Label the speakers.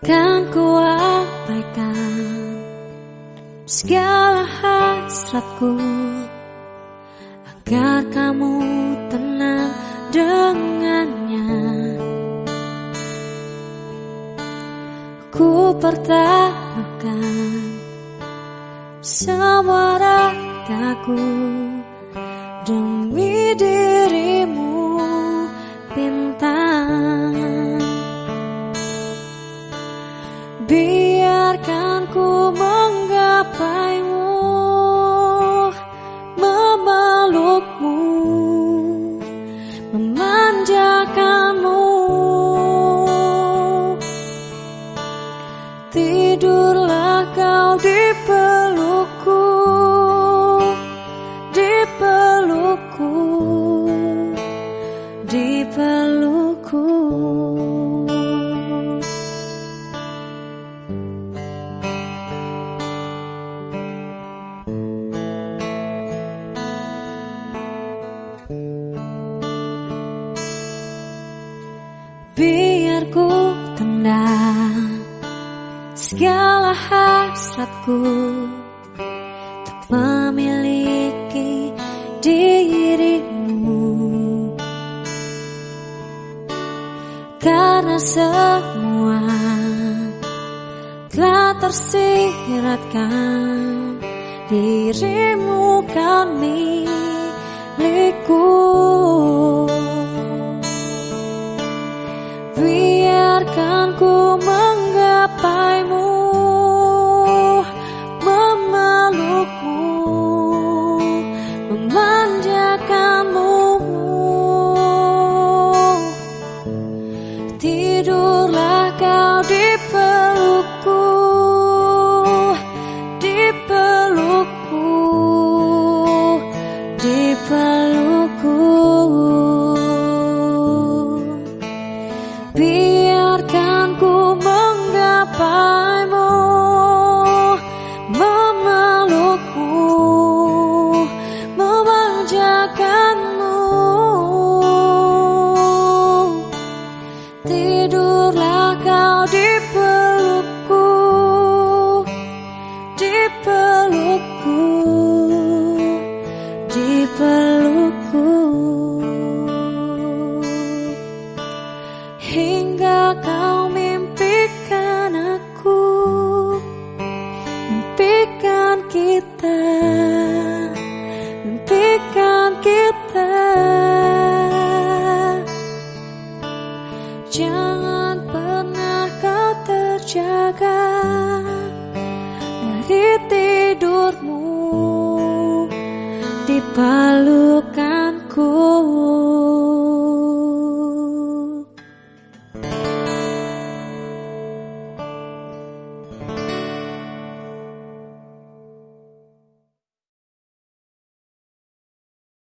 Speaker 1: Kan ku abaikan segala hasratku. Agar kamu tenang dengannya. Ku pertaruhkan semua ragaku Demi dirimu Tidurlah kau di pelukku Di pelukku Di pelukku. Biar ku tendang segala hasratku Untuk memiliki dirimu. Karena semua telah tersiratkan Dirimu kan milikku Tidurlah kau di pelukku Di pelukku Di pelukku. Hingga kau mimpikan aku Mimpikan kita Mimpikan kita. Jangan terjaga Dari tidurmu Di pelukanku